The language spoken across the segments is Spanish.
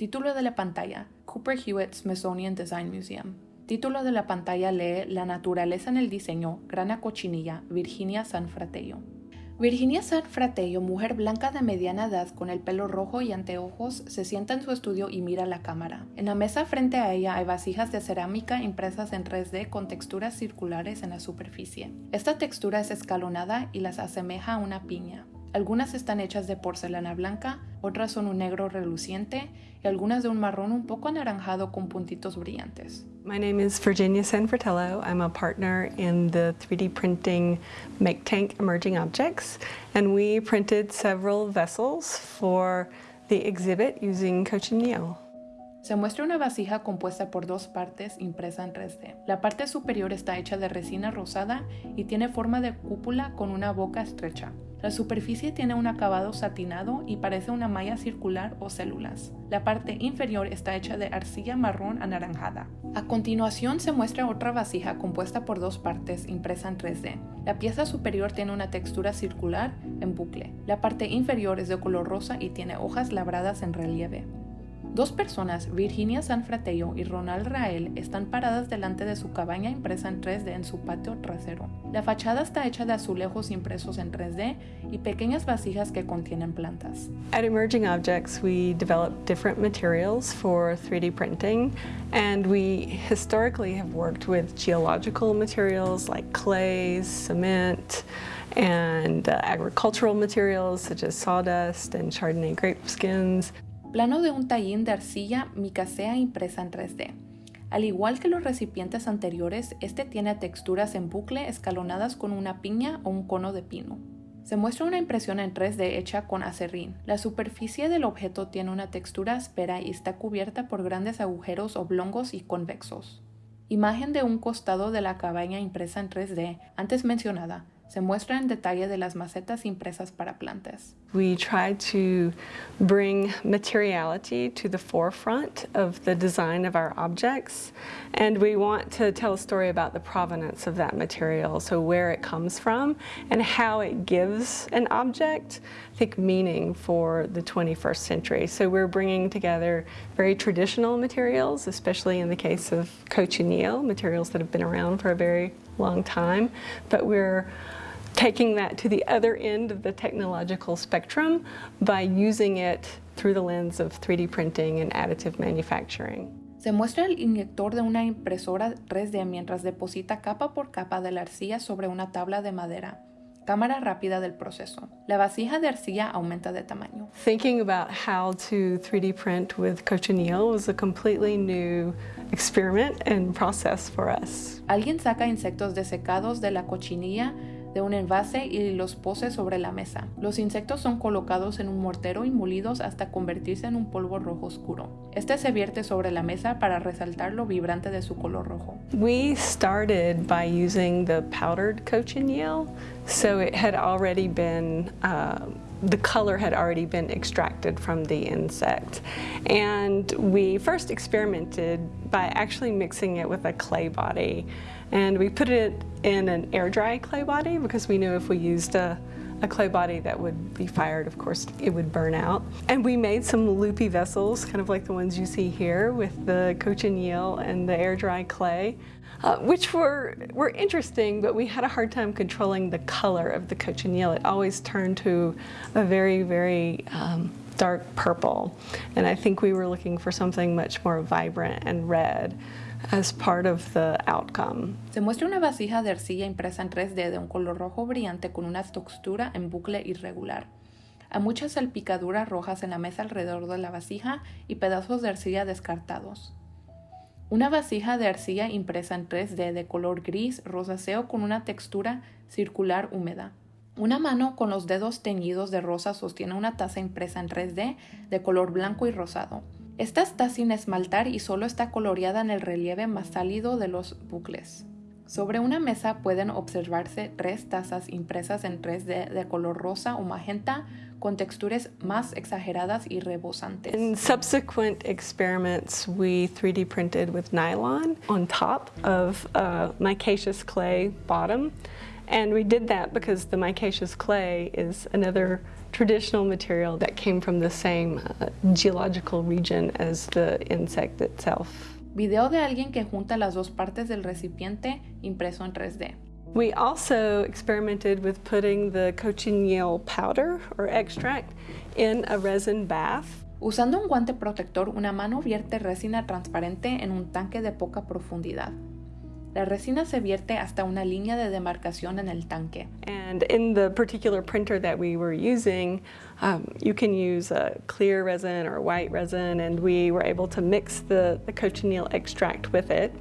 Título de la pantalla, Cooper Hewitt Smithsonian Design Museum. Título de la pantalla lee La naturaleza en el diseño, Grana Cochinilla, Virginia San Fratello. Virginia San Fratello, mujer blanca de mediana edad con el pelo rojo y anteojos, se sienta en su estudio y mira la cámara. En la mesa frente a ella hay vasijas de cerámica impresas en 3D con texturas circulares en la superficie. Esta textura es escalonada y las asemeja a una piña. Algunas están hechas de porcelana blanca, otras son un negro reluciente y algunas de un marrón un poco anaranjado con puntitos brillantes. My name is Virginia Sanfratello. I'm a partner in the 3D printing Make Tank Emerging Objects, and we printed several vessels for the exhibit using cochineal. Se muestra una vasija compuesta por dos partes impresa en 3D. La parte superior está hecha de resina rosada y tiene forma de cúpula con una boca estrecha. La superficie tiene un acabado satinado y parece una malla circular o células. La parte inferior está hecha de arcilla marrón anaranjada. A continuación se muestra otra vasija compuesta por dos partes impresa en 3D. La pieza superior tiene una textura circular en bucle. La parte inferior es de color rosa y tiene hojas labradas en relieve. Dos personas, Virginia Sanfratello y Ronald Rael, están paradas delante de su cabaña impresa en 3D en su patio trasero. La fachada está hecha de azulejos impresos en 3D y pequeñas vasijas que contienen plantas. At Emerging Objects, we develop different materials for 3D printing, and we historically have worked with geological materials like clays, cement, and uh, agricultural materials such as sawdust and Chardonnay grape skins. Plano de un tallín de arcilla micacea impresa en 3D. Al igual que los recipientes anteriores, este tiene texturas en bucle escalonadas con una piña o un cono de pino. Se muestra una impresión en 3D hecha con acerrín. La superficie del objeto tiene una textura áspera y está cubierta por grandes agujeros oblongos y convexos. Imagen de un costado de la cabaña impresa en 3D, antes mencionada, se muestra en detalle de las macetas impresas para plantas. We try to bring materiality to the forefront of the design of our objects and we want to tell a story about the provenance of that material, so where it comes from and how it gives an object, I think, meaning for the 21st century. So we're bringing together very traditional materials, especially in the case of cochineal, materials that have been around for a very long time, but we're taking that to the other end of the technological spectrum by using it through the lens of 3D printing and additive manufacturing. Se muestra el inyector de una impresora 3D mientras deposita capa por capa de la arcilla sobre una tabla de madera. Cámara rápida del proceso. La vasija de arcilla aumenta de tamaño. Thinking about how to 3D print with cochineal was a completely new experiment and process for us. Alguien saca insectos desecados de la cochinilla de un envase y los pose sobre la mesa. Los insectos son colocados en un mortero y molidos hasta convertirse en un polvo rojo oscuro. Este se vierte sobre la mesa para resaltar lo vibrante de su color rojo. We started by using the powdered cochineal, so it had already been uh, the color had already been extracted from the insect. And we first experimented by actually mixing it with a clay body. And we put it in an air dry clay body because we knew if we used a, a clay body that would be fired, of course, it would burn out. And we made some loopy vessels, kind of like the ones you see here with the cochineal and the air dry clay. Uh, which were, were interesting, but we had a hard time controlling the color of the cochineal. It always turned to a very, very um, dark purple. And I think we were looking for something much more vibrant and red as part of the outcome. Se muestra una vasija de arcilla impresa en 3D de un color rojo brillante con una textura en bucle irregular. Hay muchas salpicaduras rojas en la mesa alrededor de la vasija y pedazos de arcilla descartados. Una vasija de arcilla impresa en 3D de color gris rosáceo con una textura circular húmeda. Una mano con los dedos teñidos de rosa sostiene una taza impresa en 3D de color blanco y rosado. Esta está sin esmaltar y solo está coloreada en el relieve más sálido de los bucles. Sobre una mesa pueden observarse tres tazas impresas en 3D de color rosa o magenta con texturas más exageradas y rebosantes. In subsequent experiments, we 3D printed with nylon on top of a micaceous clay bottom. And we did that because the micaceous clay is another traditional material that came from the same uh, geological region as the insect itself. Video de alguien que junta las dos partes del recipiente impreso en 3D. We also experimented with putting the cochineal powder or extract in a resin bath. Usando un guante protector, una mano vierte resina transparente en un tanque de poca profundidad. La resina se vierte hasta una línea de demarcación en el tanque. And in the particular printer that we were using, um, you can use a clear resin or white resin, and we were able to mix the, the cochineal extract with it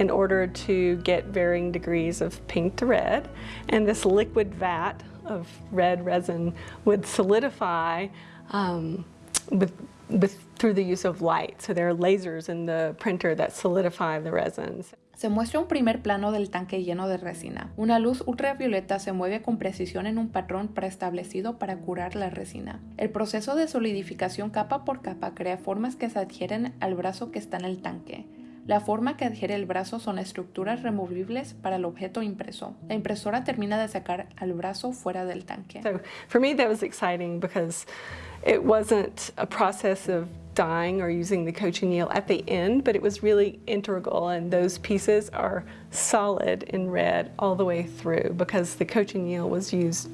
in order to get varying degrees of pink to red. And this liquid vat of red resin would solidify um, with, with, through the use of light. So there are lasers in the printer that solidify the resins. Se muestra un primer plano del tanque lleno de resina. Una luz ultravioleta se mueve con precisión en un patrón preestablecido para curar la resina. El proceso de solidificación capa por capa crea formas que se adhieren al brazo que está en el tanque. La forma que adhiere el brazo son estructuras removibles para el objeto impreso. La impresora termina de sacar al brazo fuera del tanque. So for me that was exciting because it wasn't a process of dyeing or using the cochineal at the end, but it was really integral and those pieces are solid in red all the way through because the cochineal was used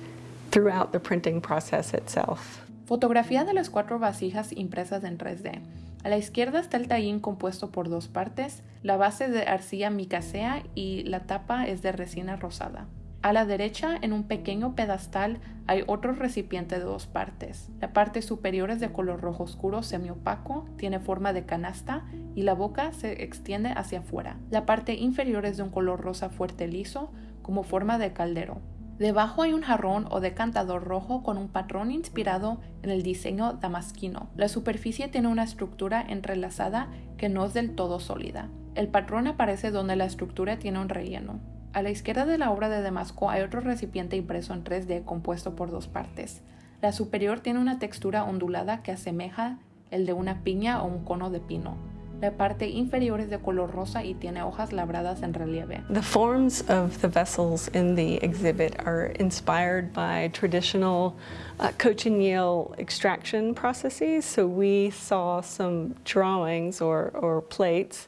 throughout the printing process itself. Fotografía de las cuatro vasijas impresas en 3D. A la izquierda está el tallín compuesto por dos partes, la base de arcilla micacea y la tapa es de resina rosada. A la derecha, en un pequeño pedestal, hay otro recipiente de dos partes. La parte superior es de color rojo oscuro semiopaco, tiene forma de canasta y la boca se extiende hacia afuera. La parte inferior es de un color rosa fuerte liso, como forma de caldero. Debajo hay un jarrón o decantador rojo con un patrón inspirado en el diseño damasquino. La superficie tiene una estructura entrelazada que no es del todo sólida. El patrón aparece donde la estructura tiene un relleno. A la izquierda de la obra de Damasco hay otro recipiente impreso en 3D compuesto por dos partes. La superior tiene una textura ondulada que asemeja el de una piña o un cono de pino. La parte inferior es de color rosa y tiene hojas labradas en relieve. The forms of the vessels in the exhibit are inspired by traditional uh, cochineal extraction processes. So we saw some drawings or, or plates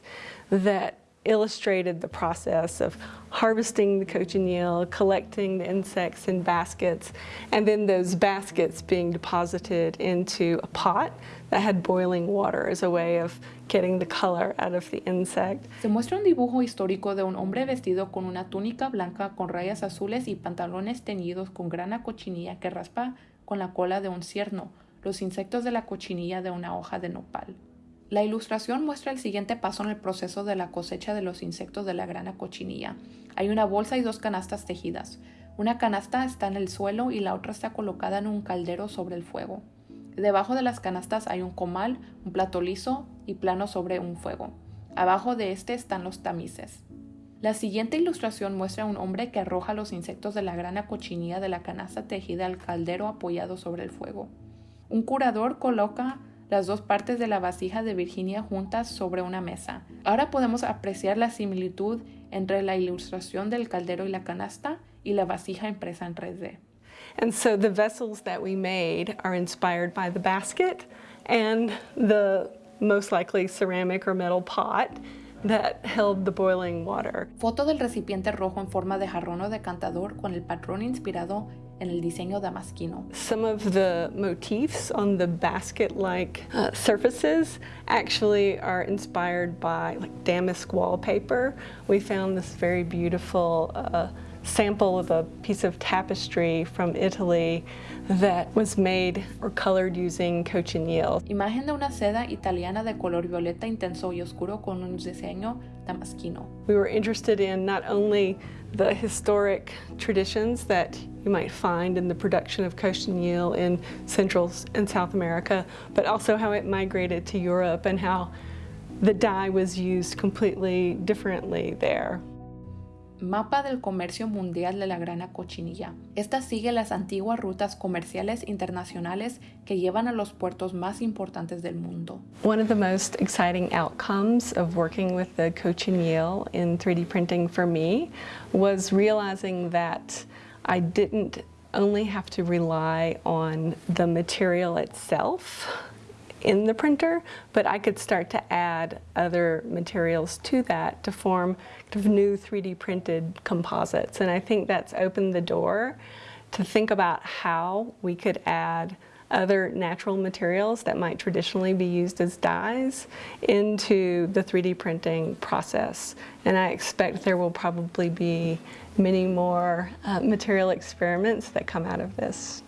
that illustrated the process of harvesting the cochineal, collecting the insects in baskets, and then those baskets being deposited into a pot that had boiling water as a way of getting the color out of the insect. Se muestra un dibujo histórico de un hombre vestido con una túnica blanca con rayas azules y pantalones teñidos con grana cochinilla que raspa con la cola de un cierno, los insectos de la cochinilla de una hoja de nopal. La ilustración muestra el siguiente paso en el proceso de la cosecha de los insectos de la grana cochinilla. Hay una bolsa y dos canastas tejidas. Una canasta está en el suelo y la otra está colocada en un caldero sobre el fuego. Debajo de las canastas hay un comal, un plato liso y plano sobre un fuego. Abajo de este están los tamices. La siguiente ilustración muestra a un hombre que arroja los insectos de la grana cochinilla de la canasta tejida al caldero apoyado sobre el fuego. Un curador coloca las dos partes de la vasija de Virginia juntas sobre una mesa. Ahora podemos apreciar la similitud entre la ilustración del caldero y la canasta y la vasija impresa en 3D. And so the vessels that we made are inspired by the basket and the most likely ceramic or metal pot that held the boiling water. Foto del recipiente rojo en forma de jarrón o decantador con el patrón inspirado en el diseño damasquino. Some of the motifs on the basket-like uh, surfaces actually are inspired by like damask wallpaper. We found this very beautiful uh, sample of a piece of tapestry from Italy that was made or colored using cochineal. Imagen de una seda italiana de color violeta intenso y oscuro con un diseño damasquino. We were interested in not only the historic traditions that you might find in the production of cochineal in Central and South America, but also how it migrated to Europe and how the dye was used completely differently there. Mapa del Comercio Mundial de la Grana Cochinilla. Esta sigue las antiguas rutas comerciales internacionales que llevan a los puertos más importantes del mundo. One of the most exciting outcomes of working with the cochineal in 3D printing for me was realizing that I didn't only have to rely on the material itself in the printer, but I could start to add other materials to that to form kind of new 3D printed composites. And I think that's opened the door to think about how we could add other natural materials that might traditionally be used as dyes into the 3D printing process. And I expect there will probably be many more uh, material experiments that come out of this.